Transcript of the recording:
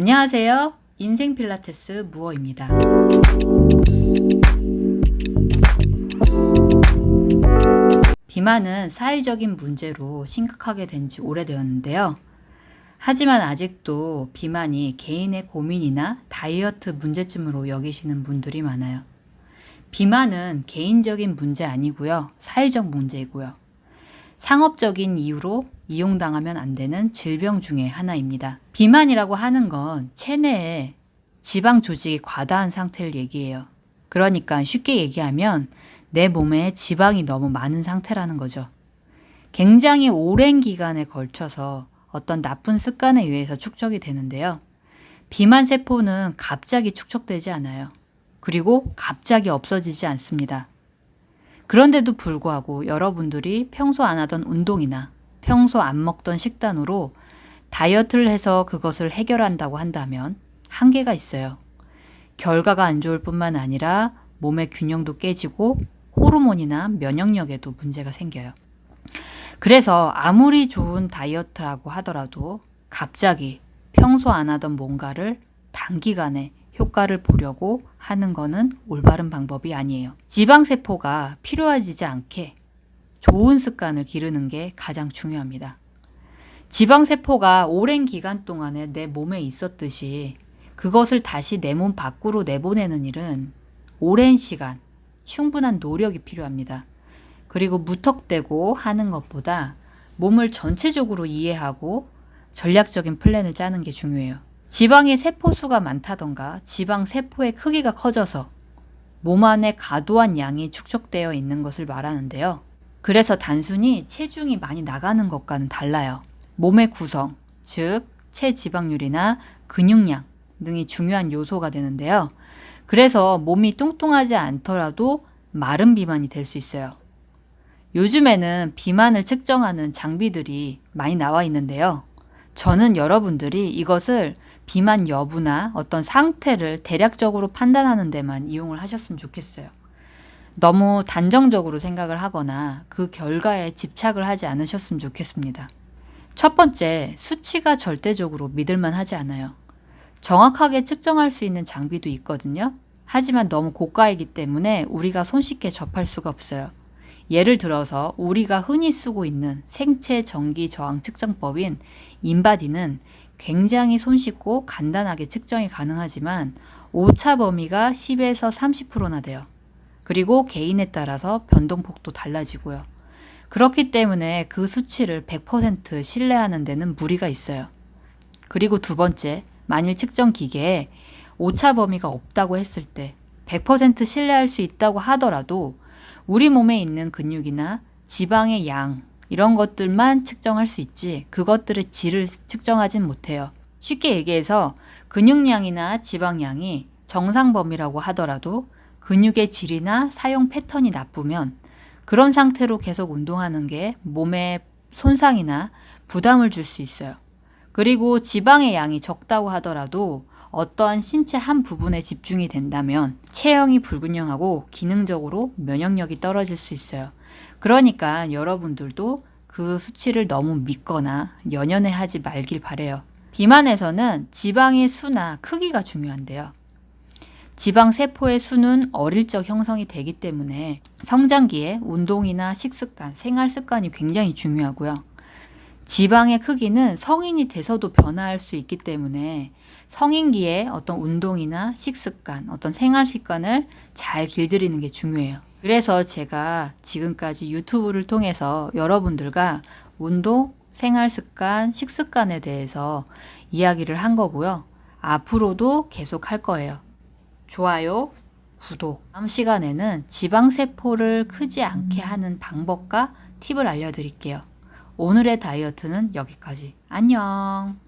안녕하세요. 인생 필라테스 무어입니다. 비만은 사회적인 문제로 심각하게 된 지 오래되었는데요. 하지만 아직도 비만이 개인의 고민이나 다이어트 문제점으로 여기시는 분들이 많아요. 비만은 개인적인 문제 아니고요. 사회적 문제이고요. 상업적인 이유로 이용당하면 안 되는 질병 중의 하나입니다. 비만이라고 하는 건 체내에 지방 조직이 과다한 상태를 얘기해요. 그러니까 쉽게 얘기하면 내 몸에 지방이 너무 많은 상태라는 거죠. 굉장히 오랜 기간에 걸쳐서 어떤 나쁜 습관에 의해서 축적이 되는데요. 비만 세포는 갑자기 축적되지 않아요. 그리고 갑자기 없어지지 않습니다. 그런데도 불구하고 여러분들이 평소 안 하던 운동이나 평소 안 먹던 식단으로 다이어트를 해서 그것을 해결한다고 한다면 한계가 있어요. 결과가 안 좋을 뿐만 아니라 몸의 균형도 깨지고 호르몬이나 면역력에도 문제가 생겨요. 그래서 아무리 좋은 다이어트라고 하더라도 갑자기 평소 안 하던 뭔가를 단기간에 효과를 보려고 하는 거는 올바른 방법이 아니에요. 지방세포가 필요하지 않게 좋은 습관을 기르는 게 가장 중요합니다. 지방세포가 오랜 기간 동안에 내 몸에 있었듯이 그것을 다시 내 몸 밖으로 내보내는 일은 오랜 시간, 충분한 노력이 필요합니다. 그리고 무턱대고 하는 것보다 몸을 전체적으로 이해하고 전략적인 플랜을 짜는 게 중요해요. 지방의 세포 수가 많다던가 지방 세포의 크기가 커져서 몸 안에 과도한 양이 축적되어 있는 것을 말하는데요. 그래서 단순히 체중이 많이 나가는 것과는 달라요. 몸의 구성, 즉 체지방률이나 근육량 등이 중요한 요소가 되는데요. 그래서 몸이 뚱뚱하지 않더라도 마른 비만이 될 수 있어요. 요즘에는 비만을 측정하는 장비들이 많이 나와 있는데요. 저는 여러분들이 이것을 비만 여부나 어떤 상태를 대략적으로 판단하는 데만 이용을 하셨으면 좋겠어요. 너무 단정적으로 생각을 하거나 그 결과에 집착을 하지 않으셨으면 좋겠습니다. 첫 번째, 수치가 절대적으로 믿을만 하지 않아요. 정확하게 측정할 수 있는 장비도 있거든요. 하지만 너무 고가이기 때문에 우리가 손쉽게 접할 수가 없어요. 예를 들어서 우리가 흔히 쓰고 있는 생체 전기 저항 측정법인 인바디는 굉장히 손쉽고 간단하게 측정이 가능하지만 오차 범위가 10에서 30%나 돼요. 그리고 개인에 따라서 변동폭도 달라지고요. 그렇기 때문에 그 수치를 100% 신뢰하는 데는 무리가 있어요. 그리고 두 번째, 만일 측정 기계에 오차 범위가 없다고 했을 때 100% 신뢰할 수 있다고 하더라도 우리 몸에 있는 근육이나 지방의 양 이런 것들만 측정할 수 있지 그것들의 질을 측정하진 못해요. 쉽게 얘기해서 근육량이나 지방량이 정상 범위라고 하더라도 근육의 질이나 사용 패턴이 나쁘면 그런 상태로 계속 운동하는 게 몸에 손상이나 부담을 줄 수 있어요. 그리고 지방의 양이 적다고 하더라도 어떠한 신체 한 부분에 집중이 된다면 체형이 불균형하고 기능적으로 면역력이 떨어질 수 있어요. 그러니까 여러분들도 그 수치를 너무 믿거나 연연해 하지 말길 바래요. 비만에서는 지방의 수나 크기가 중요한데요. 지방 세포의 수는 어릴 적 형성이 되기 때문에 성장기에 운동이나 식습관, 생활 습관이 굉장히 중요하고요. 지방의 크기는 성인이 돼서도 변화할 수 있기 때문에 성인기에 어떤 운동이나 식습관, 어떤 생활 습관을 잘 길들이는 게 중요해요. 그래서 제가 지금까지 유튜브를 통해서 여러분들과 운동, 생활 습관, 식습관에 대해서 이야기를 한 거고요. 앞으로도 계속 할 거예요. 좋아요, 구독. 다음 시간에는 지방세포를 크지 않게 하는 방법과 팁을 알려드릴게요. 오늘의 다이어트는 여기까지. 안녕.